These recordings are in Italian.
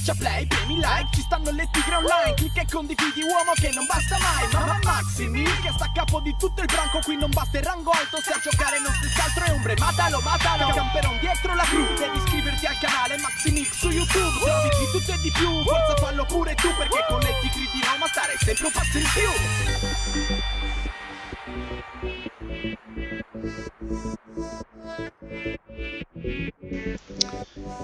Schiaccia play, premi like, ci stanno le tigre online Clicca e condividi uomo che non basta mai Mamma Maximi che sta a capo di tutto il branco Qui non basta il rango alto se a giocare non stessi altro è ombre Matalo, matalo, camperon dietro la cru Devi iscriverti al canale Maximix su YouTube Se di tutto e di più, forza fallo pure tu Perché con le tigre di Roma stare sempre un passo in più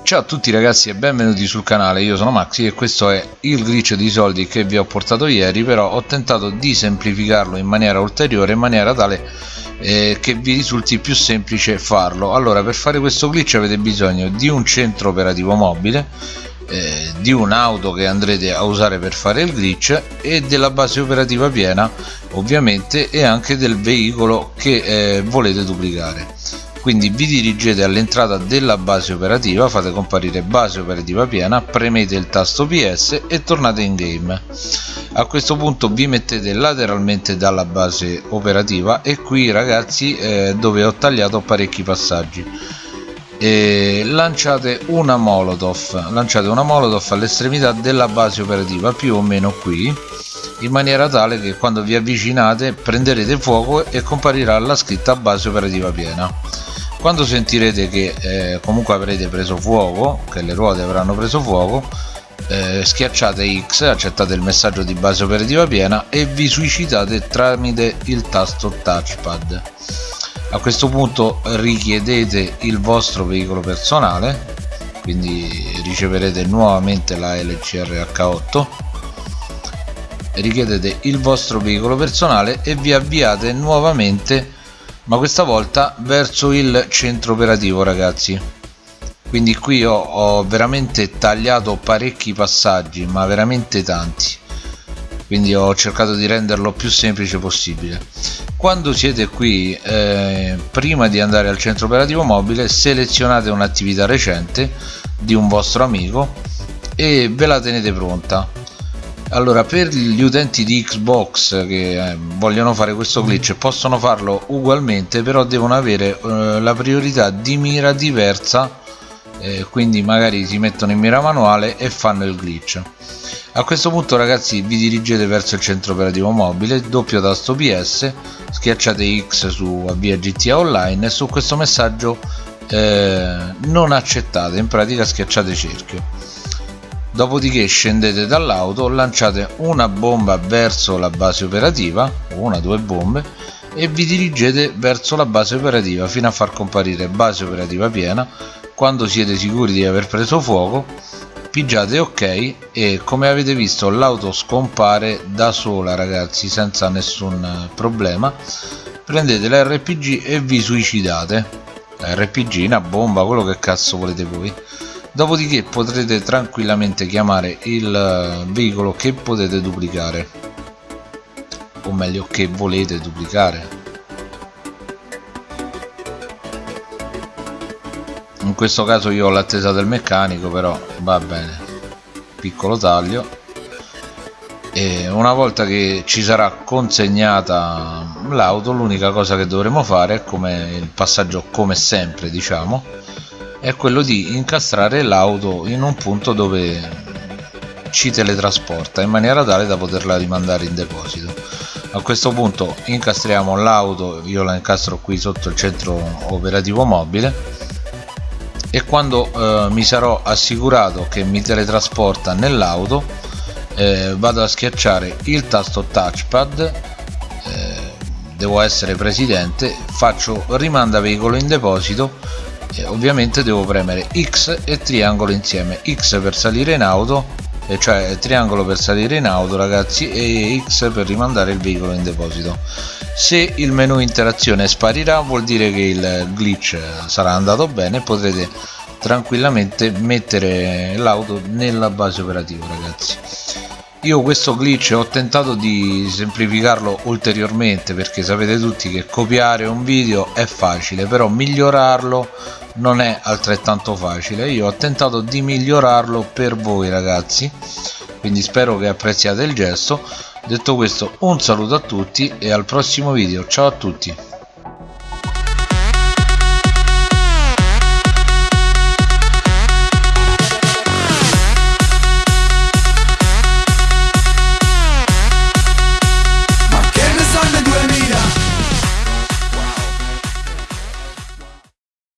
Ciao a tutti ragazzi e benvenuti sul canale, io sono Maxi e questo è il glitch di soldi che vi ho portato ieri però ho tentato di semplificarlo in maniera ulteriore in maniera tale eh, che vi risulti più semplice farlo. Allora per fare questo glitch avete bisogno di un centro operativo mobile eh, di un'auto che andrete a usare per fare il glitch e della base operativa piena ovviamente e anche del veicolo che eh, volete duplicare quindi vi dirigete all'entrata della base operativa fate comparire base operativa piena premete il tasto ps e tornate in game. A questo punto vi mettete lateralmente dalla base operativa e qui ragazzi eh, dove ho tagliato parecchi passaggi. E lanciate una molotov lanciate una molotov all'estremità della base operativa più o meno qui in maniera tale che quando vi avvicinate prenderete fuoco e comparirà la scritta base operativa piena quando sentirete che eh, comunque avrete preso fuoco che le ruote avranno preso fuoco eh, schiacciate X accettate il messaggio di base operativa piena e vi suicidate tramite il tasto touchpad. A questo punto richiedete il vostro veicolo personale quindi riceverete nuovamente la LCRH8 richiedete il vostro veicolo personale e vi avviate nuovamente ma questa volta verso il centro operativo ragazzi. Quindi qui ho, ho veramente tagliato parecchi passaggi ma veramente tanti. Quindi ho cercato di renderlo più semplice possibile. Quando siete qui eh, prima di andare al centro operativo mobile selezionate un'attività recente di un vostro amico e ve la tenete pronta allora per gli utenti di Xbox che eh, vogliono fare questo glitch possono farlo ugualmente però devono avere eh, la priorità di mira diversa eh, quindi magari si mettono in mira manuale e fanno il glitch. A questo punto ragazzi vi dirigete verso il centro operativo mobile doppio tasto PS schiacciate X su avvia GTA online e su questo messaggio eh, non accettate. In pratica schiacciate cerchio dopodiché scendete dall'auto lanciate una bomba verso la base operativa una o due bombe e vi dirigete verso la base operativa fino a far comparire base operativa piena. Quando siete sicuri di aver preso fuoco pigiate ok e come avete visto l'auto scompare da sola ragazzi senza nessun problema. Prendete l'RPG e vi suicidate. RPG, una bomba, quello che cazzo volete voi dopodiché potrete tranquillamente chiamare il eh, veicolo che potete duplicare. O meglio che volete duplicare. In questo caso io ho l'attesa del meccanico però va bene. Piccolo taglio. E una volta che ci sarà consegnata l'auto l'unica cosa che dovremo fare è come il passaggio come sempre diciamo è quello di incastrare l'auto in un punto dove ci teletrasporta in maniera tale da poterla rimandare in deposito. A questo punto incastriamo l'auto io la incastro qui sotto il centro operativo mobile e quando eh, mi sarò assicurato che mi teletrasporta nell'auto eh, vado a schiacciare il tasto touchpad eh, devo essere presidente faccio rimanda veicolo in deposito e ovviamente devo premere X e triangolo insieme. X per salire in auto e cioè triangolo per salire in auto ragazzi e X per rimandare il veicolo in deposito. Se il menu interazione sparirà vuol dire che il glitch sarà andato bene. E potrete tranquillamente mettere l'auto nella base operativa ragazzi. Io questo glitch ho tentato di semplificarlo ulteriormente perché sapete tutti che copiare un video è facile però migliorarlo non è altrettanto facile. Io ho tentato di migliorarlo per voi ragazzi. Quindi spero che apprezziate il gesto. Detto questo un saluto a tutti e al prossimo video. Ciao a tutti